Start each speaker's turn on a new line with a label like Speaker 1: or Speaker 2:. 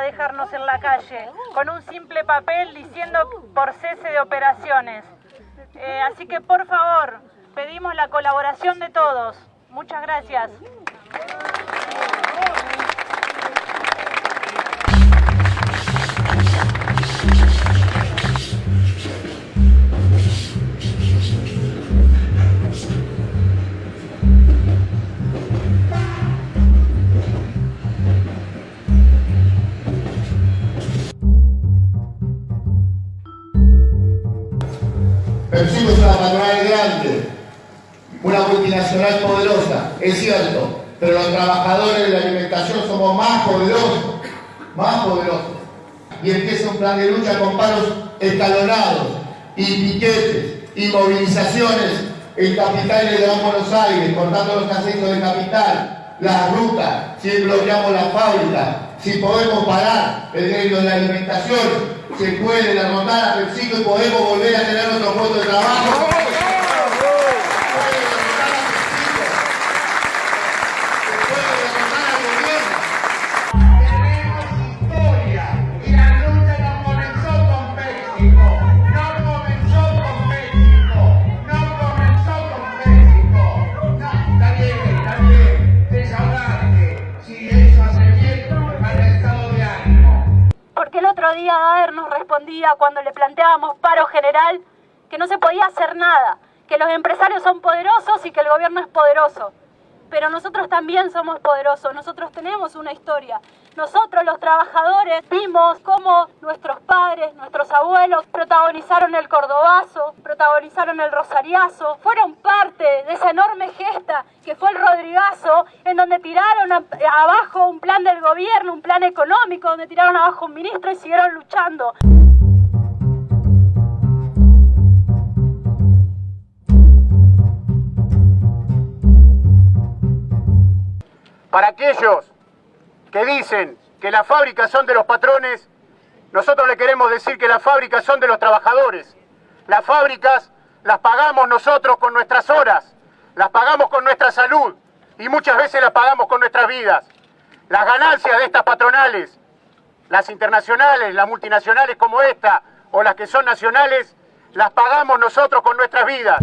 Speaker 1: dejarnos en la calle, con un simple papel diciendo por cese de operaciones. Eh, así que por favor, pedimos la colaboración de todos. Muchas gracias.
Speaker 2: Percibimos una patronal grande, una multinacional poderosa, es cierto, pero los trabajadores de la alimentación somos más poderosos, más poderosos. Y empieza un plan de lucha con paros escalonados y piquetes y movilizaciones en capitales de Buenos Aires, cortando los accesos de capital, las rutas, si bloqueamos las fábricas, si podemos parar el gremio de la alimentación, se puede derrotar a PepsiCo y podemos volver a tener nuestro puesto de trabajo.
Speaker 1: Cuando le planteábamos paro general que no se podía hacer nada, que los empresarios son poderosos y que el gobierno es poderoso. Pero nosotros también somos poderosos, nosotros tenemos una historia. Nosotros los trabajadores vimos cómo nuestros padres, nuestros abuelos protagonizaron el cordobazo, protagonizaron el rosariazo, fueron parte de esa enorme gesta que fue el Rodrigazo, en donde tiraron abajo un plan del gobierno, un plan económico, donde tiraron abajo un ministro y siguieron luchando.
Speaker 3: Para aquellos que dicen que las fábricas son de los patrones, nosotros le queremos decir que las fábricas son de los trabajadores. Las fábricas las pagamos nosotros con nuestras horas, las pagamos con nuestra salud y muchas veces las pagamos con nuestras vidas. Las ganancias de estas patronales, las internacionales, las multinacionales como esta o las que son nacionales, las pagamos nosotros con nuestras vidas.